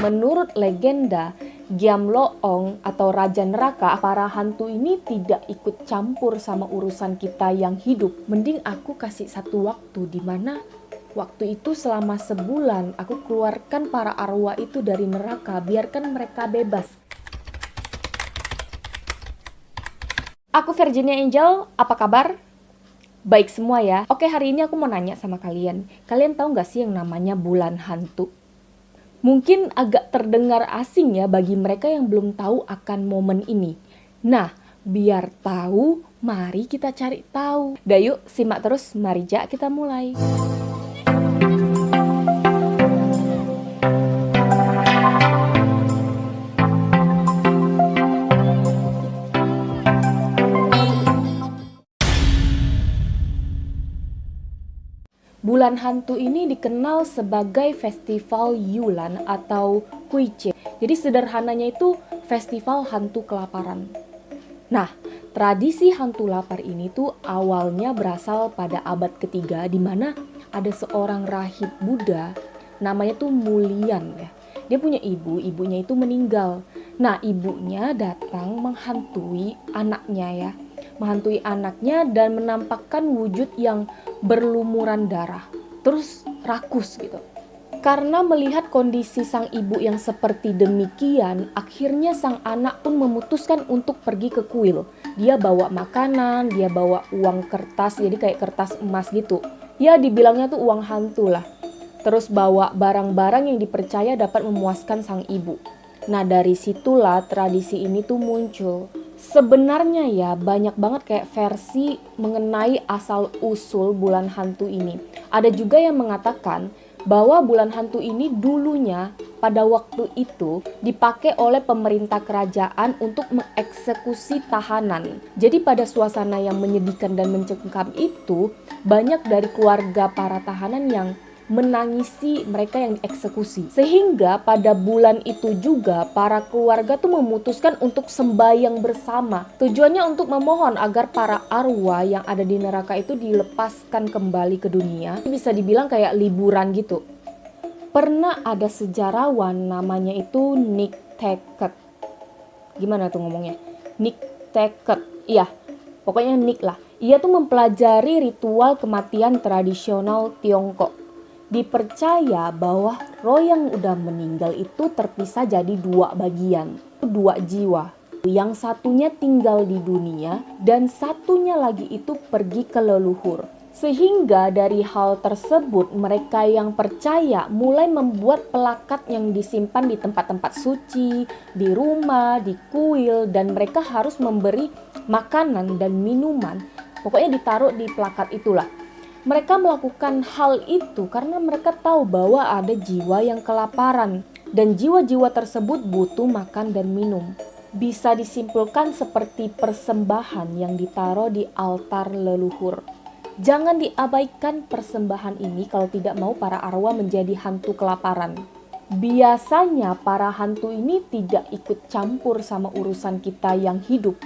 menurut legenda, Giamloong atau Raja Neraka, para hantu ini tidak ikut campur sama urusan kita yang hidup. Mending aku kasih satu waktu di mana waktu itu selama sebulan aku keluarkan para arwah itu dari neraka, biarkan mereka bebas. Aku Virginia Angel, apa kabar? Baik semua ya. Oke, hari ini aku mau nanya sama kalian. Kalian tahu nggak sih yang namanya bulan hantu? Mungkin agak terdengar asing ya bagi mereka yang belum tahu akan momen ini. Nah, biar tahu, mari kita cari tahu. Dah yuk, simak terus. Mari ja kita mulai. Bulan hantu ini dikenal sebagai festival Yulan atau Kuiche. Jadi sederhananya itu festival hantu kelaparan. Nah, tradisi hantu lapar ini tuh awalnya berasal pada abad ketiga di mana ada seorang rahib Buddha namanya tuh Mulian ya. Dia punya ibu, ibunya itu meninggal. Nah, ibunya datang menghantui anaknya ya. Menghantui anaknya dan menampakkan wujud yang berlumuran darah, terus rakus gitu. Karena melihat kondisi sang ibu yang seperti demikian, akhirnya sang anak pun memutuskan untuk pergi ke kuil. Dia bawa makanan, dia bawa uang kertas, jadi kayak kertas emas gitu. Ya dibilangnya tuh uang hantu lah. Terus bawa barang-barang yang dipercaya dapat memuaskan sang ibu. Nah dari situlah tradisi ini tuh muncul. Sebenarnya ya banyak banget kayak versi mengenai asal usul bulan hantu ini. Ada juga yang mengatakan bahwa bulan hantu ini dulunya pada waktu itu dipakai oleh pemerintah kerajaan untuk mengeksekusi tahanan. Jadi pada suasana yang menyedihkan dan mencengkam itu banyak dari keluarga para tahanan yang menangisi mereka yang dieksekusi. Sehingga pada bulan itu juga para keluarga tuh memutuskan untuk sembahyang bersama. Tujuannya untuk memohon agar para arwah yang ada di neraka itu dilepaskan kembali ke dunia. Bisa dibilang kayak liburan gitu. Pernah ada sejarawan namanya itu Nick Tackett. Gimana tuh ngomongnya? Nick Tackett. Iya, pokoknya Nick lah. Ia tuh mempelajari ritual kematian tradisional Tiongkok dipercaya bahwa roh yang udah meninggal itu terpisah jadi dua bagian, dua jiwa. Yang satunya tinggal di dunia dan satunya lagi itu pergi ke leluhur. Sehingga dari hal tersebut mereka yang percaya mulai membuat pelakat yang disimpan di tempat-tempat suci, di rumah, di kuil dan mereka harus memberi makanan dan minuman. Pokoknya ditaruh di plakat itulah mereka melakukan hal itu karena mereka tahu bahwa ada jiwa yang kelaparan dan jiwa-jiwa tersebut butuh makan dan minum. Bisa disimpulkan seperti persembahan yang ditaruh di altar leluhur. Jangan diabaikan persembahan ini kalau tidak mau para arwah menjadi hantu kelaparan. Biasanya para hantu ini tidak ikut campur sama urusan kita yang hidup.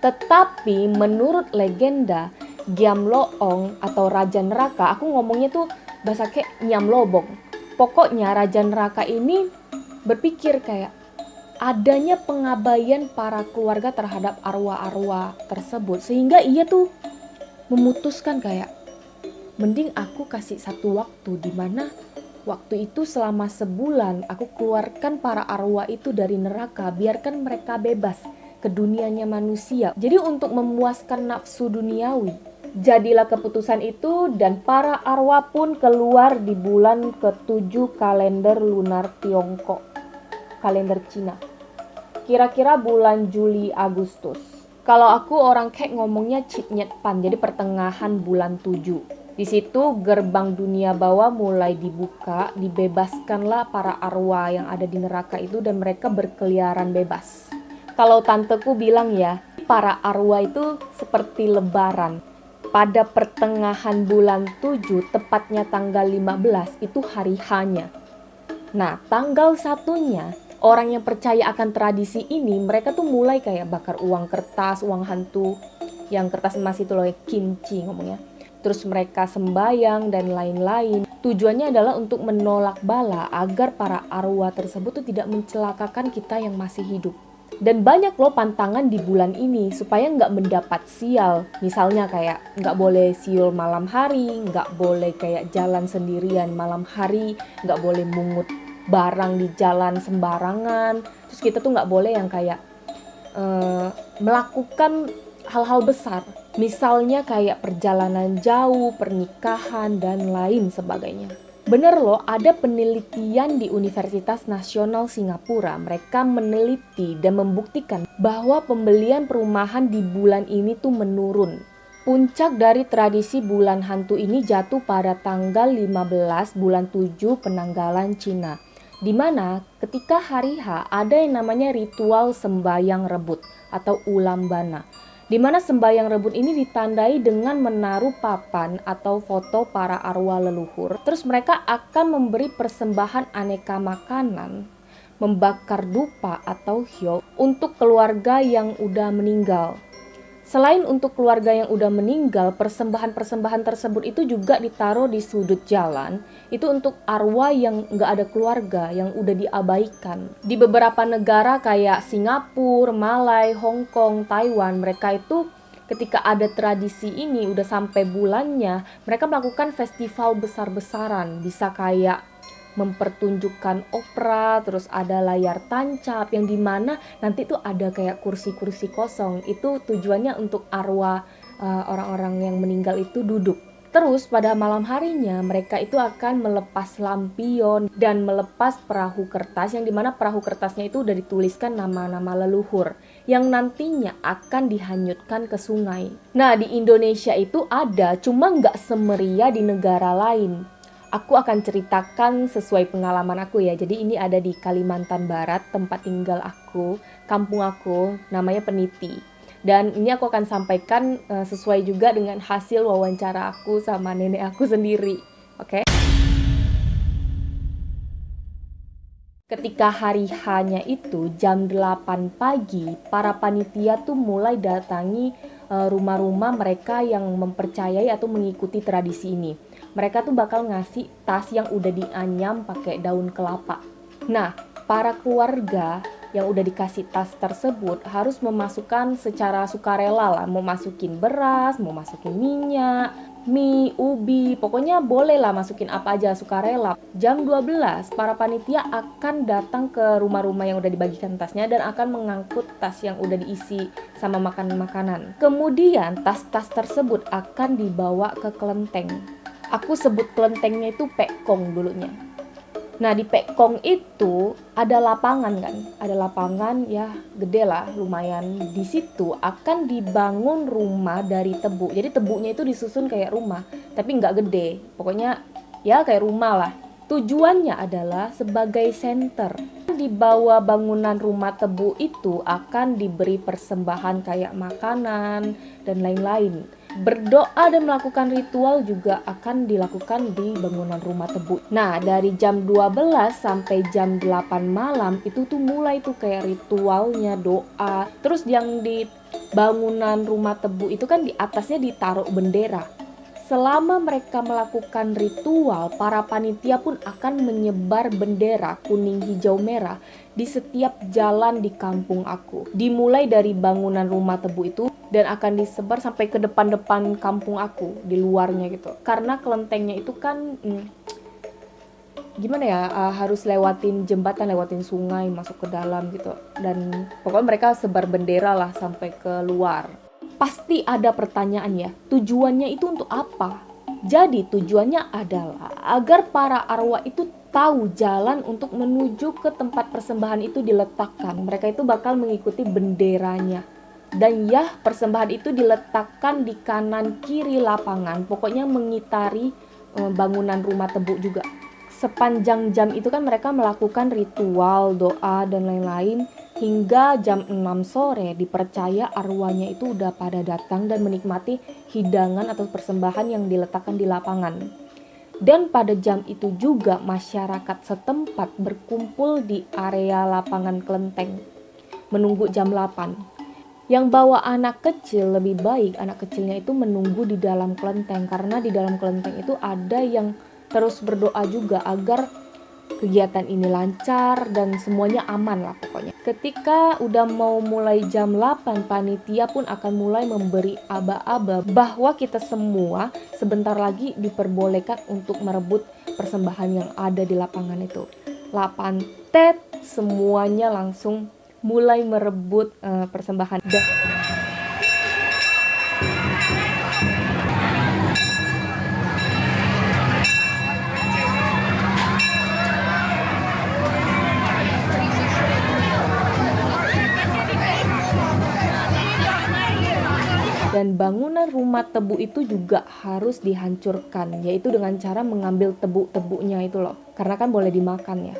Tetapi menurut legenda, Giamloong atau Raja Neraka, aku ngomongnya tuh bahasa kayak Nyamlobong. Pokoknya Raja Neraka ini berpikir kayak adanya pengabaian para keluarga terhadap arwah-arwah tersebut sehingga ia tuh memutuskan kayak mending aku kasih satu waktu di mana waktu itu selama sebulan aku keluarkan para arwah itu dari neraka biarkan mereka bebas ke dunianya manusia jadi untuk memuaskan nafsu duniawi Jadilah keputusan itu dan para arwah pun keluar di bulan ke-7 kalender lunar Tiongkok, kalender Cina. Kira-kira bulan Juli Agustus. Kalau aku orang kayak ngomongnya Cipnyet Pan, jadi pertengahan bulan 7. Di situ gerbang dunia bawah mulai dibuka, dibebaskanlah para arwah yang ada di neraka itu dan mereka berkeliaran bebas. Kalau tanteku bilang ya, para arwah itu seperti lebaran pada pertengahan bulan 7, tepatnya tanggal 15, itu hari hanya. Nah, tanggal satunya, orang yang percaya akan tradisi ini, mereka tuh mulai kayak bakar uang kertas, uang hantu, yang kertas emas itu loh, kimchi ngomongnya. terus mereka sembayang dan lain-lain. Tujuannya adalah untuk menolak bala agar para arwah tersebut tuh tidak mencelakakan kita yang masih hidup. Dan banyak loh pantangan di bulan ini supaya nggak mendapat sial. Misalnya kayak nggak boleh siul malam hari, nggak boleh kayak jalan sendirian malam hari, nggak boleh mungut barang di jalan sembarangan. Terus kita tuh nggak boleh yang kayak uh, melakukan hal-hal besar. Misalnya kayak perjalanan jauh, pernikahan, dan lain sebagainya. Bener loh, ada penelitian di Universitas Nasional Singapura. Mereka meneliti dan membuktikan bahwa pembelian perumahan di bulan ini tuh menurun. Puncak dari tradisi bulan hantu ini jatuh pada tanggal 15 bulan 7 penanggalan Cina. Di mana ketika hari H ada yang namanya ritual sembayang rebut atau ulam bana di mana sembahyang rebut ini ditandai dengan menaruh papan atau foto para arwah leluhur. Terus mereka akan memberi persembahan aneka makanan, membakar dupa atau hyo untuk keluarga yang udah meninggal. Selain untuk keluarga yang udah meninggal, persembahan-persembahan tersebut itu juga ditaruh di sudut jalan. Itu untuk arwah yang nggak ada keluarga, yang udah diabaikan. Di beberapa negara kayak Singapura, Malai, Hong Kong, Taiwan, mereka itu ketika ada tradisi ini udah sampai bulannya, mereka melakukan festival besar-besaran. Bisa kayak mempertunjukkan opera, terus ada layar tancap yang di mana nanti tuh ada kayak kursi-kursi kosong. Itu tujuannya untuk arwah eh, orang-orang uh, yang meninggal itu duduk. Terus pada malam harinya mereka itu akan melepas lampion dan melepas perahu kertas yang di mana perahu kertasnya itu udah dituliskan nama-nama leluhur yang nantinya akan dihanyutkan ke sungai. Nah di Indonesia itu ada cuma nggak semeria di negara lain aku akan ceritakan sesuai pengalaman aku ya. Jadi ini ada di Kalimantan Barat, tempat tinggal aku, kampung aku, namanya Peniti. Dan ini aku akan sampaikan uh, sesuai juga dengan hasil wawancara aku sama nenek aku sendiri. Oke. Okay? Ketika hari hanya itu jam 8 pagi, para panitia tuh mulai datangi eh, rumah-rumah mereka yang mempercayai atau mengikuti tradisi ini mereka tuh bakal ngasih tas yang udah dianyam pakai daun kelapa. Nah, para keluarga yang udah dikasih tas tersebut harus memasukkan secara sukarela lah, mau masukin beras, mau masukin minyak, mie, ubi, pokoknya boleh lah masukin apa aja sukarela. Jam 12, para panitia akan datang ke rumah-rumah yang udah dibagikan tasnya dan akan mengangkut tas yang udah diisi sama makanan-makanan. Kemudian tas-tas tersebut akan dibawa ke kelenteng aku sebut kelentengnya itu Pekong dulunya. Nah di Pekong itu ada lapangan kan, ada lapangan ya gede lah lumayan. Di situ akan dibangun rumah dari tebu. Jadi tebunya itu disusun kayak rumah, tapi nggak gede. Pokoknya ya kayak rumah lah. Tujuannya adalah sebagai center. Di bawah bangunan rumah tebu itu akan diberi persembahan kayak makanan dan lain-lain. Berdoa dan melakukan ritual juga akan dilakukan di bangunan rumah tebu. Nah, dari jam 12 sampai jam 8 malam itu tuh mulai tuh kayak ritualnya doa. Terus yang di bangunan rumah tebu itu kan di atasnya ditaruh bendera. Selama mereka melakukan ritual, para panitia pun akan menyebar bendera kuning, hijau, merah di setiap jalan di kampung aku. Dimulai dari bangunan rumah tebu itu dan akan disebar sampai ke depan-depan kampung aku di luarnya gitu. Karena kelentengnya itu kan hmm, gimana ya uh, harus lewatin jembatan lewatin sungai masuk ke dalam gitu. Dan pokoknya mereka sebar bendera lah sampai ke luar pasti ada pertanyaan ya tujuannya itu untuk apa? Jadi tujuannya adalah agar para arwah itu tahu jalan untuk menuju ke tempat persembahan itu diletakkan. Mereka itu bakal mengikuti benderanya. Dan ya persembahan itu diletakkan di kanan kiri lapangan. Pokoknya mengitari eh, bangunan rumah tebu juga sepanjang jam itu kan mereka melakukan ritual doa dan lain-lain. Hingga jam 6 sore dipercaya arwahnya itu udah pada datang dan menikmati hidangan atau persembahan yang diletakkan di lapangan. Dan pada jam itu juga masyarakat setempat berkumpul di area lapangan kelenteng. Menunggu jam 8 Yang bawa anak kecil lebih baik anak kecilnya itu menunggu di dalam kelenteng. Karena di dalam kelenteng itu ada yang terus berdoa juga agar kegiatan ini lancar dan semuanya aman lah pokoknya. Ketika udah mau mulai jam 8, panitia pun akan mulai memberi aba-aba bahwa kita semua sebentar lagi diperbolehkan untuk merebut persembahan yang ada di lapangan itu. 8 tet semuanya langsung mulai merebut uh, persembahan. Dan bangunan rumah tebu itu juga harus dihancurkan yaitu dengan cara mengambil tebu-tebunya itu loh. Karena kan boleh dimakan ya.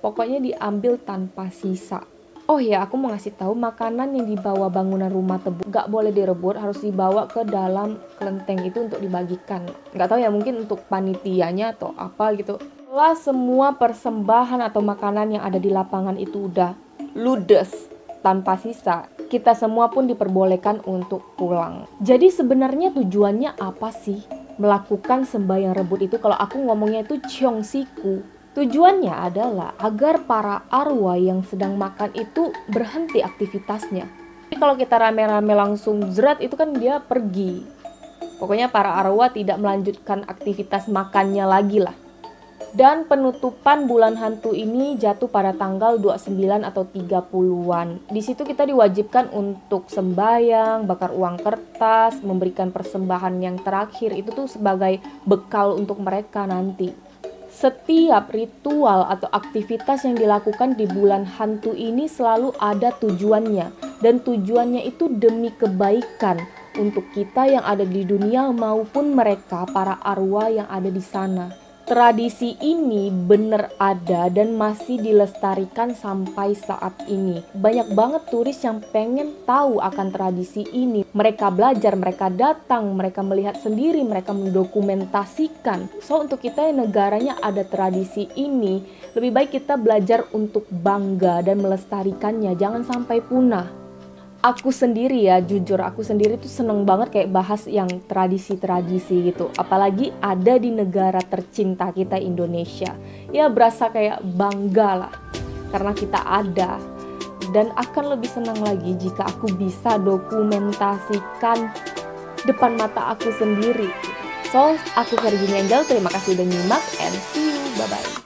Pokoknya diambil tanpa sisa. Oh ya, aku mau ngasih tahu makanan yang dibawa bangunan rumah tebu. Gak boleh direbut, harus dibawa ke dalam kelenteng itu untuk dibagikan. Gak tahu ya, mungkin untuk panitianya atau apa gitu. Setelah semua persembahan atau makanan yang ada di lapangan itu udah ludes tanpa sisa, kita semua pun diperbolehkan untuk pulang. Jadi sebenarnya tujuannya apa sih melakukan sembahyang rebut itu? Kalau aku ngomongnya itu Siku. Tujuannya adalah agar para arwah yang sedang makan itu berhenti aktivitasnya. Jadi kalau kita rame-rame langsung zerat itu kan dia pergi. Pokoknya para arwah tidak melanjutkan aktivitas makannya lagi lah. Dan penutupan bulan hantu ini jatuh pada tanggal 29 atau 30-an. Di situ kita diwajibkan untuk sembayang, bakar uang kertas, memberikan persembahan yang terakhir itu tuh sebagai bekal untuk mereka nanti. Setiap ritual atau aktivitas yang dilakukan di bulan hantu ini selalu ada tujuannya, dan tujuannya itu demi kebaikan untuk kita yang ada di dunia maupun mereka, para arwah yang ada di sana. Tradisi ini benar ada dan masih dilestarikan sampai saat ini. Banyak banget turis yang pengen tahu akan tradisi ini. Mereka belajar, mereka datang, mereka melihat sendiri, mereka mendokumentasikan. So untuk kita yang negaranya ada tradisi ini, lebih baik kita belajar untuk bangga dan melestarikannya. Jangan sampai punah aku sendiri ya jujur aku sendiri tuh seneng banget kayak bahas yang tradisi-tradisi gitu. Apalagi ada di negara tercinta kita Indonesia. Ya berasa kayak bangga lah karena kita ada. Dan akan lebih senang lagi jika aku bisa dokumentasikan depan mata aku sendiri. So aku Virginia Angel terima kasih udah nyimak and see you. Bye bye